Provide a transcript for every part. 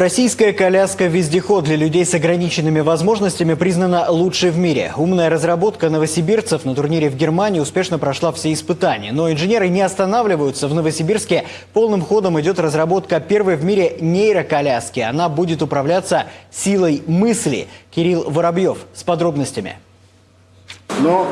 Российская коляска-вездеход для людей с ограниченными возможностями признана лучшей в мире. Умная разработка новосибирцев на турнире в Германии успешно прошла все испытания. Но инженеры не останавливаются. В Новосибирске полным ходом идет разработка первой в мире нейроколяски. Она будет управляться силой мысли. Кирилл Воробьев с подробностями. Ну,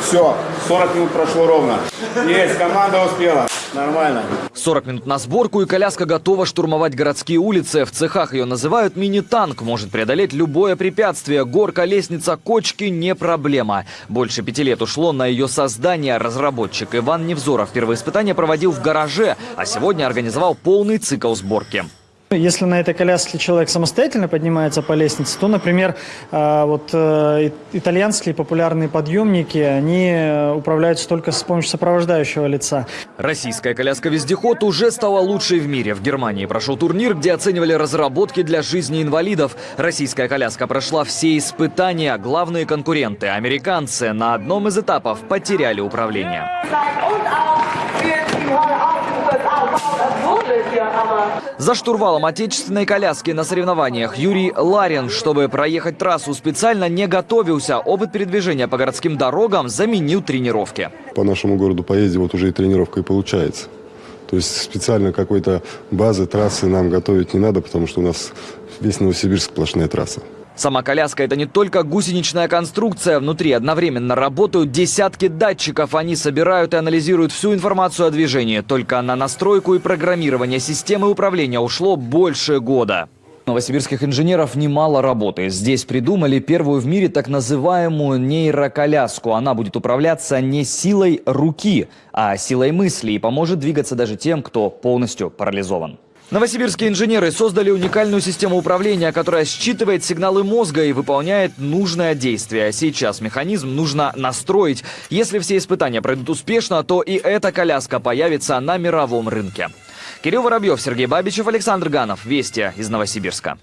все, 40 минут прошло ровно. Есть, команда успела. Нормально. 40 минут на сборку и коляска готова штурмовать городские улицы. В цехах ее называют мини-танк. Может преодолеть любое препятствие. Горка, лестница, кочки – не проблема. Больше пяти лет ушло на ее создание. Разработчик Иван Невзоров первые испытания проводил в гараже, а сегодня организовал полный цикл сборки. Если на этой коляске человек самостоятельно поднимается по лестнице, то, например, э, вот э, итальянские популярные подъемники, они э, управляются только с помощью сопровождающего лица. Российская коляска-вездеход уже стала лучшей в мире. В Германии прошел турнир, где оценивали разработки для жизни инвалидов. Российская коляска прошла все испытания. Главные конкуренты, американцы, на одном из этапов потеряли управление. За штурвалом отечественной коляски на соревнованиях Юрий Ларин, чтобы проехать трассу, специально не готовился. Опыт передвижения по городским дорогам заменил тренировки. По нашему городу поездить вот уже и тренировка и получается. То есть специально какой-то базы, трассы нам готовить не надо, потому что у нас весь Новосибирск сплошная трасса. Сама коляска – это не только гусеничная конструкция. Внутри одновременно работают десятки датчиков. Они собирают и анализируют всю информацию о движении. Только на настройку и программирование системы управления ушло больше года. Новосибирских инженеров немало работы. Здесь придумали первую в мире так называемую нейроколяску. Она будет управляться не силой руки, а силой мысли и поможет двигаться даже тем, кто полностью парализован. Новосибирские инженеры создали уникальную систему управления, которая считывает сигналы мозга и выполняет нужное действие. Сейчас механизм нужно настроить. Если все испытания пройдут успешно, то и эта коляска появится на мировом рынке. Кирилл Воробьев, Сергей Бабичев, Александр Ганов. Вести из Новосибирска.